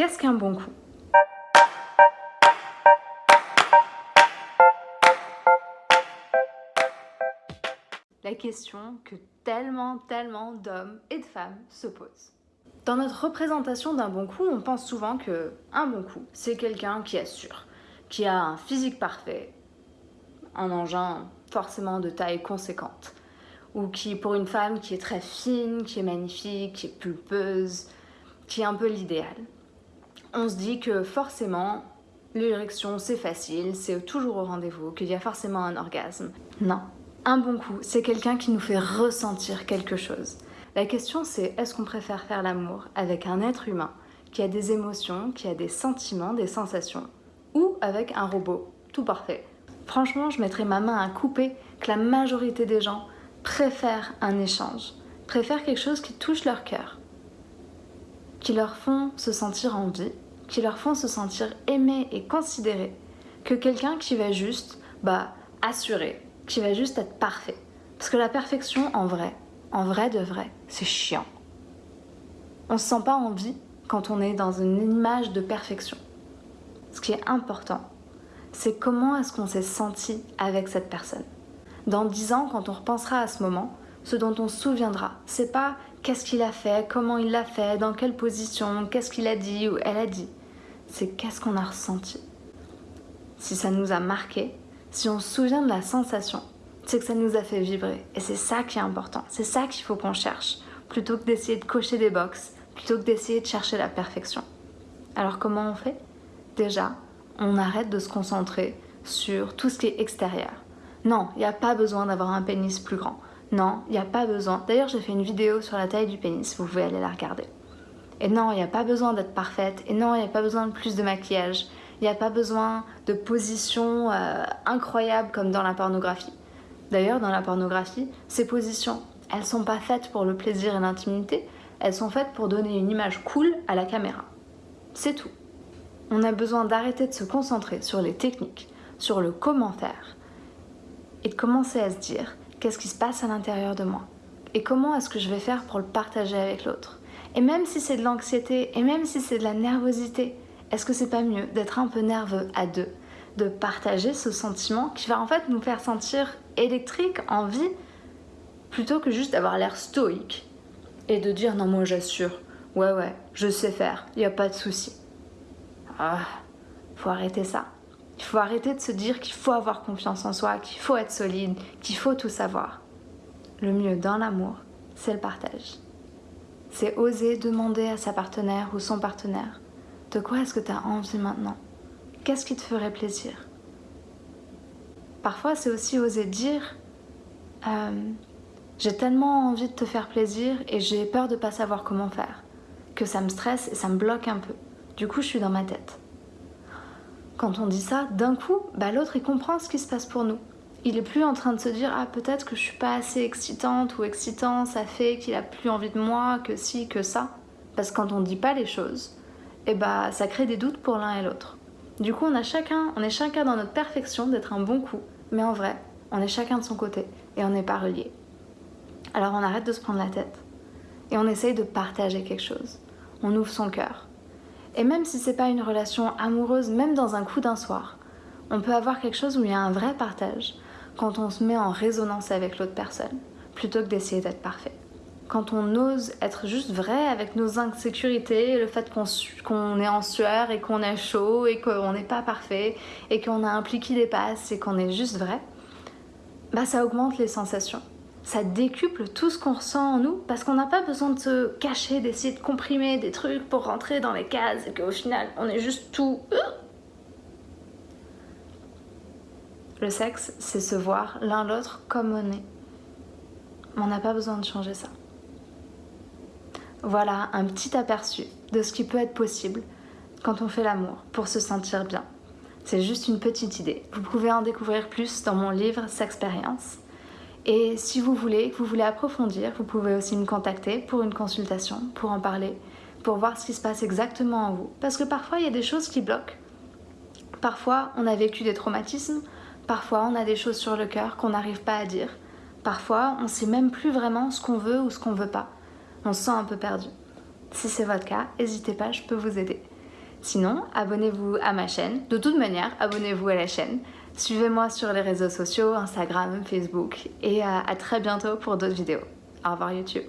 Qu'est-ce qu'un bon coup? La question que tellement, tellement d'hommes et de femmes se posent. Dans notre représentation d'un bon coup, on pense souvent que un bon coup, c'est quelqu'un qui assure, qui a un physique parfait, un engin forcément de taille conséquente, ou qui, pour une femme qui est très fine, qui est magnifique, qui est pulpeuse, qui est un peu l'idéal. On se dit que forcément, l'érection c'est facile, c'est toujours au rendez-vous, qu'il y a forcément un orgasme. Non. Un bon coup, c'est quelqu'un qui nous fait ressentir quelque chose. La question c'est est-ce qu'on préfère faire l'amour avec un être humain qui a des émotions, qui a des sentiments, des sensations, ou avec un robot? Tout parfait Franchement, je mettrais ma main à couper que la majorité des gens préfèrent un échange, préfèrent quelque chose qui touche leur cœur, qui leur font se sentir en vie, qui leur font se sentir aimés et considérés, que quelqu'un qui va juste bah, assurer, qui va juste être parfait. Parce que la perfection, en vrai, en vrai de vrai, c'est chiant. On se sent pas en vie quand on est dans une image de perfection. Ce qui est important, c'est comment est-ce qu'on s'est senti avec cette personne. Dans dix ans, quand on repensera à ce moment, ce dont on se souviendra, c'est pas qu'est-ce qu'il a fait, comment il l'a fait, dans quelle position, qu'est-ce qu'il a dit ou elle a dit. C'est qu'est-ce qu'on a ressenti. Si ça nous a marqué, si on se souvient de la sensation, c'est que ça nous a fait vibrer. Et c'est ça qui est important. C'est ça qu'il faut qu'on cherche. Plutôt que d'essayer de cocher des boxes, plutôt que d'essayer de chercher la perfection. Alors comment on fait? Déjà, on arrête de se concentrer sur tout ce qui est extérieur. Non, il n'y a pas besoin d'avoir un pénis plus grand. Non, il n'y a pas besoin. D'ailleurs, j'ai fait une vidéo sur la taille du pénis, vous pouvez aller la regarder. Et non, il n'y a pas besoin d'être parfaite. Et non, il n'y a pas besoin de plus de maquillage. Il n'y a pas besoin de positions euh, incroyables comme dans la pornographie. D'ailleurs, dans la pornographie, ces positions, elles sont pas faites pour le plaisir et l'intimité, elles sont faites pour donner une image cool à la caméra. C'est tout. On a besoin d'arrêter de se concentrer sur les techniques, sur le comment faire, et de commencer à se dire qu'est-ce qui se passe à l'intérieur de moi? Et comment est-ce que je vais faire pour le partager avec l'autre? Et même si c'est de l'anxiété et même si c'est de la nervosité, est-ce que c'est pas mieux d'être un peu nerveux à deux, de partager ce sentiment qui va en fait nous faire sentir électrique, en vie, plutôt que juste d'avoir l'air stoïque et de dire non moi j'assure, ouais ouais, je sais faire, il n'y a pas de souci. Ah, faut arrêter ça. Il faut arrêter de se dire qu'il faut avoir confiance en soi, qu'il faut être solide, qu'il faut tout savoir. Le mieux dans l'amour, c'est le partage. C'est oser demander à sa partenaire ou son partenaire de quoi est-ce que tu as envie maintenant? Qu'est-ce qui te ferait plaisir? Parfois, c'est aussi oser dire euh, j'ai tellement envie de te faire plaisir et j'ai peur de pas savoir comment faire, que ça me stresse et ça me bloque un peu. Du coup, je suis dans ma tête. Quand on dit ça, d'un coup, bah, l'autre il comprend ce qui se passe pour nous. Il est plus en train de se dire ah peut-être que je suis pas assez excitante ou excitant, ça fait qu'il a plus envie de moi, que si, que ça. Parce que quand on dit pas les choses, et eh bah ça crée des doutes pour l'un et l'autre. Du coup on a chacun, on est chacun dans notre perfection d'être un bon coup, mais en vrai, on est chacun de son côté et on n'est pas reliés. Alors on arrête de se prendre la tête et on essaye de partager quelque chose. On ouvre son cœur, et même si c'est pas une relation amoureuse, même dans un coup d'un soir, on peut avoir quelque chose où il y a un vrai partage quand on se met en résonance avec l'autre personne, plutôt que d'essayer d'être parfait. Quand on ose être juste vrai avec nos insécurités, le fait qu'on est en sueur et qu'on est chaud et qu'on n'est pas parfait et qu'on a un pli qui dépasse et qu'on est juste vrai, bah ça augmente les sensations ça décuple tout ce qu'on ressent en nous parce qu'on n'a pas besoin de se cacher, d'essayer de comprimer des trucs pour rentrer dans les cases et qu'au final on est juste tout. Euh. Le sexe, c'est se voir l'un l'autre comme on est. On n'a pas besoin de changer ça. Voilà un petit aperçu de ce qui peut être possible quand on fait l'amour pour se sentir bien. C'est juste une petite idée. Vous pouvez en découvrir plus dans mon livre S'expérience. Et si vous voulez, que vous voulez approfondir, vous pouvez aussi me contacter pour une consultation, pour en parler, pour voir ce qui se passe exactement en vous. Parce que parfois, il y a des choses qui bloquent. Parfois, on a vécu des traumatismes. Parfois, on a des choses sur le cœur qu'on n'arrive pas à dire. Parfois, on ne sait même plus vraiment ce qu'on veut ou ce qu'on veut pas. On se sent un peu perdu. Si c'est votre cas, n'hésitez pas, je peux vous aider. Sinon, abonnez-vous à ma chaîne. De toute manière, abonnez-vous à la chaîne. Suivez-moi sur les réseaux sociaux, Instagram, Facebook. Et à, à très bientôt pour d'autres vidéos. Au revoir YouTube.